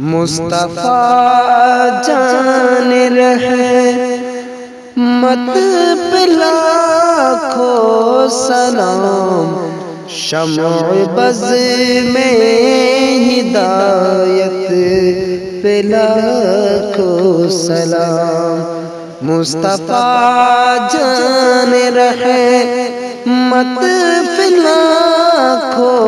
मुस्तफ़ा जान रहे, मत पिला खो सलाम। शम बज में हिदायत पिला खो सलाम। मुस्तफ़ा जान रहे, मत पिला खो सलाम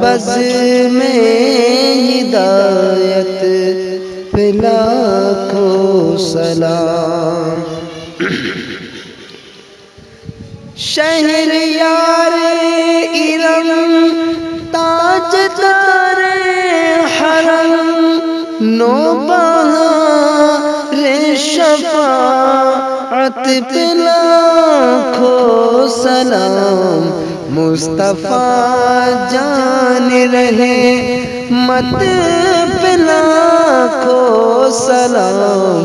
बज में हिदायत को सलाम। शहर यार इरम, ताज तारे हरम नोबा रे शफाअत पिला खो सलाम। मुस्तफ़ा जान रहे, मत पिला को सलाम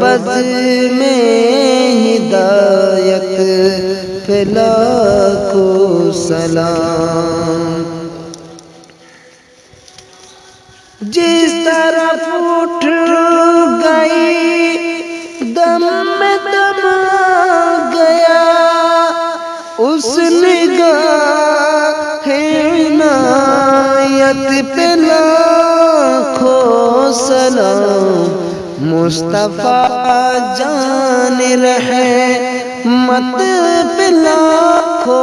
बज में हिदायत पिला को सलाम। जिस तरफ़ उठ गई पे लाखो सलाम मुस्तफ़ा जान रहे, मत पे लाखो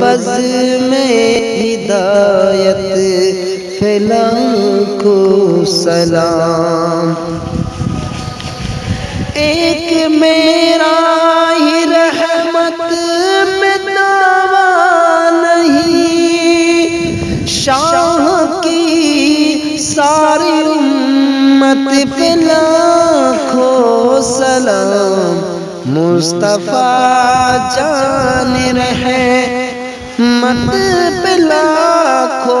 बज में हिदायत फैला को सलाम। एक मेरा उम्मत पे लाखो सलाम मुस्तफ़ा जान रहे मत पे लाखो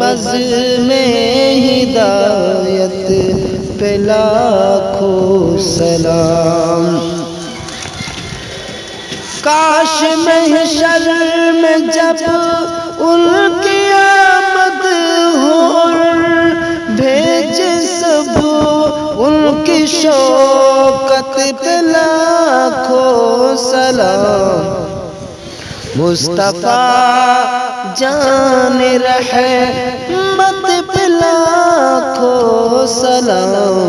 बज में हिदायत पे लाखों सलाम काश में जब उनकी शोकत पे लाखों सलाम। मुस्तफ़ा जान रहे मत पिला को सलाम।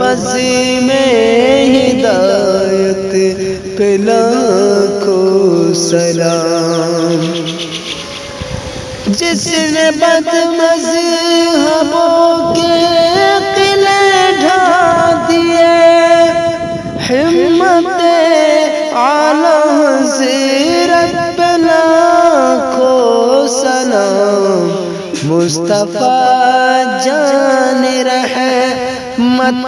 बज में हिदायत पिला को सलाम। जिसने बदमजहबों के हिम्मत आला हजीरत को सलाम मुस्तफ़ा जान रहे मत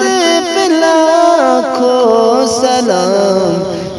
पिला को सलाम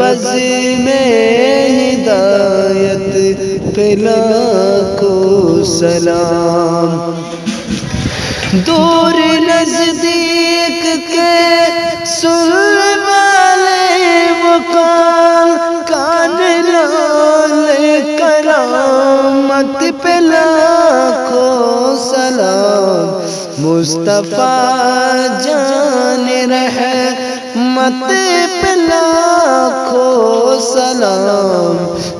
बज में हिदायत पिला को सलाम दूर नज़दीक के पे लाखों सलाम। मुस्तफ़ा जान रहे मत पे लाखों सलाम।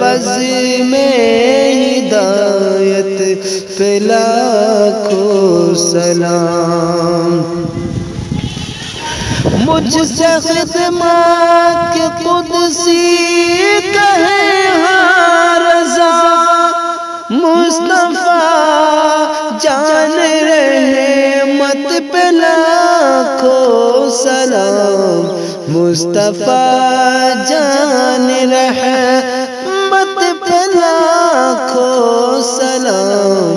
बज में हिदायत पे लाखों सलाम। मुझसे खिदमत के कुदसी कहे रजा पे लाखों सलाम। मुस्तफ़ा जान रहे मत पे लाखों सलाम।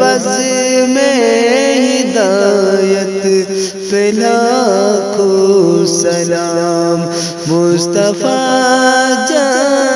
बस में हिदायत पिला को सलाम। मुस्तफ़ा जान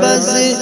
बज में हिदायत